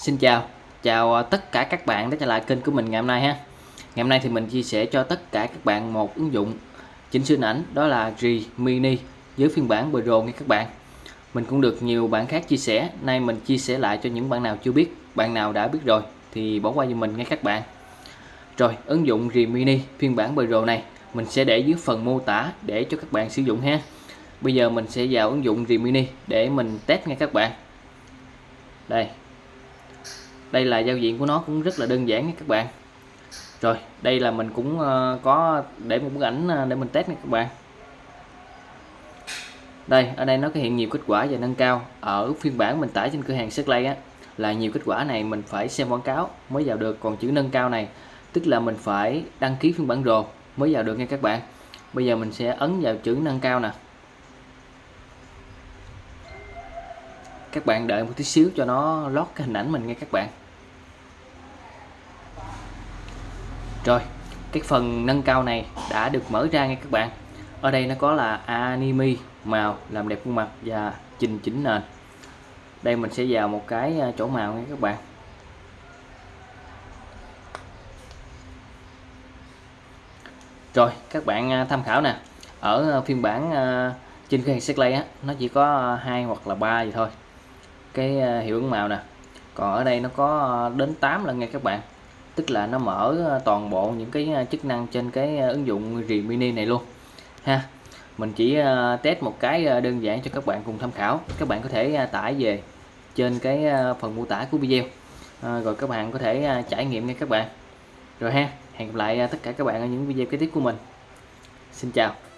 Xin chào, chào à, tất cả các bạn đã trở lại kênh của mình ngày hôm nay ha. Ngày hôm nay thì mình chia sẻ cho tất cả các bạn một ứng dụng chỉnh sửa ảnh đó là G Mini với phiên bản Pro nha các bạn. Mình cũng được nhiều bạn khác chia sẻ, nay mình chia sẻ lại cho những bạn nào chưa biết, bạn nào đã biết rồi thì bỏ qua cho mình ngay các bạn. Rồi, ứng dụng G Mini phiên bản Pro này mình sẽ để dưới phần mô tả để cho các bạn sử dụng ha. Bây giờ mình sẽ vào ứng dụng G Mini để mình test nha các bạn. Đây, đây là giao diện của nó cũng rất là đơn giản nha các bạn. Rồi, đây là mình cũng ờ, có để một bức ảnh ờ, để mình test nha các bạn. Đây, ở đây nó có hiện nhiều kết quả và nâng cao. Ở phiên bản mình tải trên cửa hàng Setlay á, là nhiều kết quả này mình phải xem quảng cáo mới vào được. Còn chữ nâng cao này, tức là mình phải đăng ký phiên bản Pro mới vào được nha các bạn. Bây giờ mình sẽ ấn vào chữ nâng cao nè. Các bạn đợi một tí xíu cho nó lót cái hình ảnh mình nghe các bạn. Rồi, cái phần nâng cao này đã được mở ra nghe các bạn. Ở đây nó có là anime màu làm đẹp khuôn mặt và trình chỉnh nền. Đây mình sẽ vào một cái à, chỗ màu nha các bạn. Rồi, các bạn à, tham khảo nè. Ở à, phiên bản trên cái hàng Lay á, nó chỉ có hai hoặc là ba gì thôi cái ờ, hiệu ứng màu nè. Còn ở đây nó có ờ, đến 8 lần nha các bạn. Tức là nó mở ờ, toàn bộ những cái chức năng trên cái ứng dụng Rì Mini này luôn. Ha, mình chỉ test một cái đơn giản cho các bạn cùng tham khảo. Các bạn có thể tải về trên cái phần mô tả của video. Rồi các bạn có thể trải nghiệm nha các bạn. Rồi ha, hẹn gặp lại tất cả các bạn ở những video kế tiếp của mình. Xin chào.